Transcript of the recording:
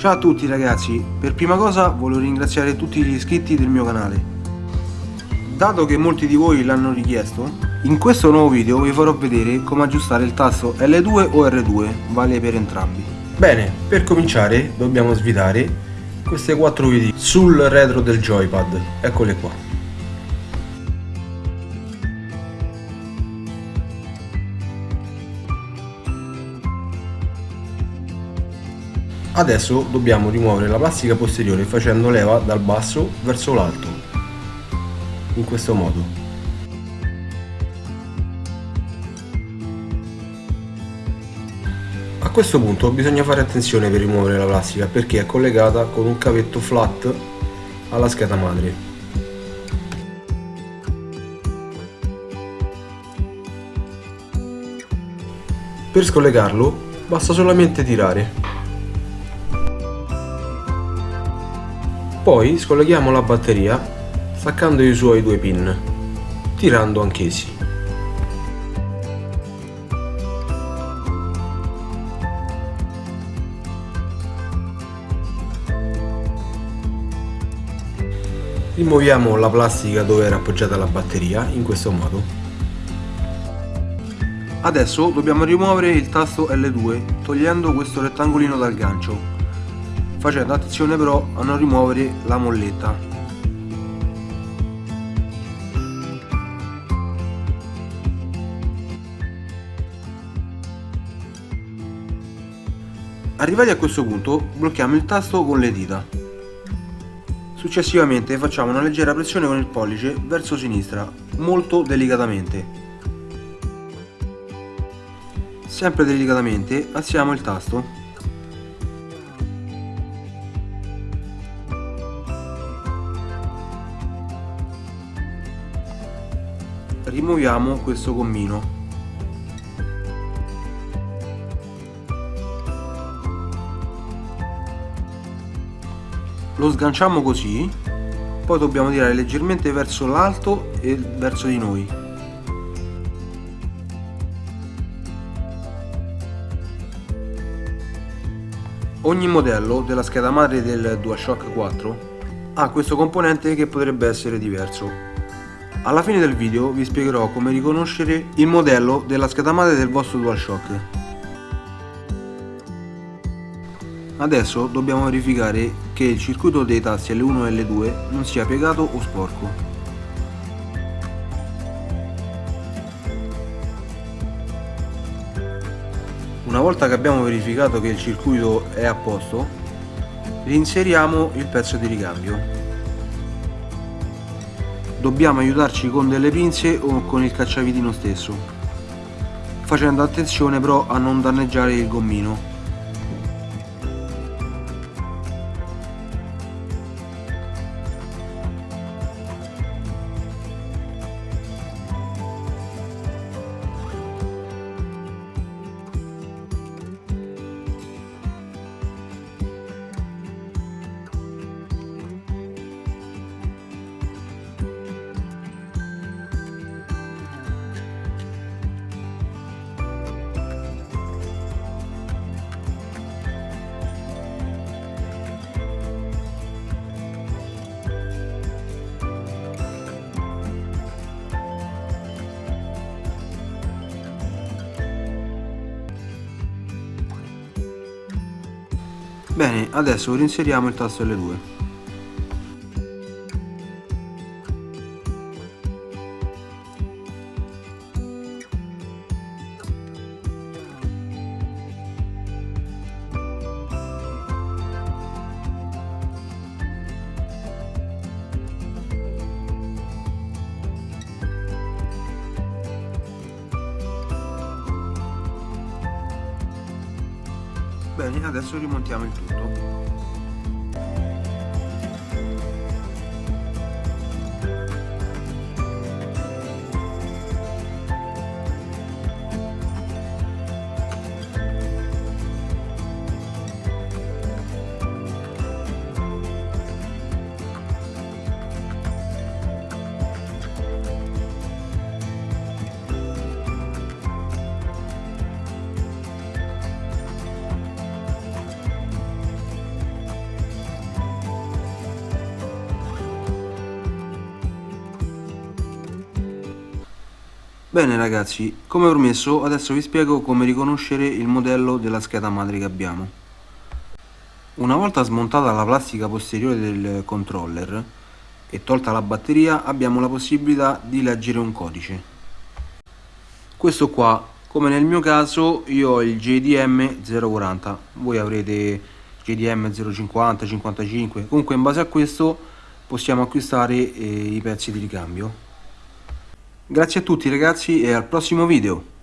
Ciao a tutti ragazzi, per prima cosa voglio ringraziare tutti gli iscritti del mio canale. Dato che molti di voi l'hanno richiesto, in questo nuovo video vi farò vedere come aggiustare il tasto L2 o R2, vale per entrambi. Bene, per cominciare dobbiamo svitare queste quattro viti sul retro del joypad, eccole qua. Adesso dobbiamo rimuovere la plastica posteriore facendo leva dal basso verso l'alto, in questo modo. A questo punto bisogna fare attenzione per rimuovere la plastica perché è collegata con un cavetto flat alla scheda madre. Per scollegarlo basta solamente tirare Poi scolleghiamo la batteria staccando i suoi due pin, tirando anch'essi. Rimuoviamo la plastica dove era appoggiata la batteria in questo modo. Adesso dobbiamo rimuovere il tasto L2 togliendo questo rettangolino dal gancio facendo attenzione però a non rimuovere la molletta. Arrivati a questo punto blocchiamo il tasto con le dita. Successivamente facciamo una leggera pressione con il pollice verso sinistra molto delicatamente. Sempre delicatamente alziamo il tasto rimuoviamo questo gommino. Lo sganciamo così poi dobbiamo tirare leggermente verso l'alto e verso di noi. Ogni modello della scheda madre del DualShock 4 ha questo componente che potrebbe essere diverso alla fine del video vi spiegherò come riconoscere il modello della madre del vostro DualShock. Adesso dobbiamo verificare che il circuito dei tasti L1 e L2 non sia piegato o sporco. Una volta che abbiamo verificato che il circuito è a posto, reinseriamo il pezzo di ricambio dobbiamo aiutarci con delle pinze o con il cacciavitino stesso. Facendo attenzione però a non danneggiare il gommino Bene, adesso reinseriamo il tasto L2. Bene, adesso rimontiamo il tutto. Bene ragazzi, come promesso adesso vi spiego come riconoscere il modello della scheda madre che abbiamo. Una volta smontata la plastica posteriore del controller e tolta la batteria abbiamo la possibilità di leggere un codice. Questo qua, come nel mio caso, io ho il JDM 040, voi avrete JDM 050, 55, comunque in base a questo possiamo acquistare eh, i pezzi di ricambio. Grazie a tutti ragazzi e al prossimo video!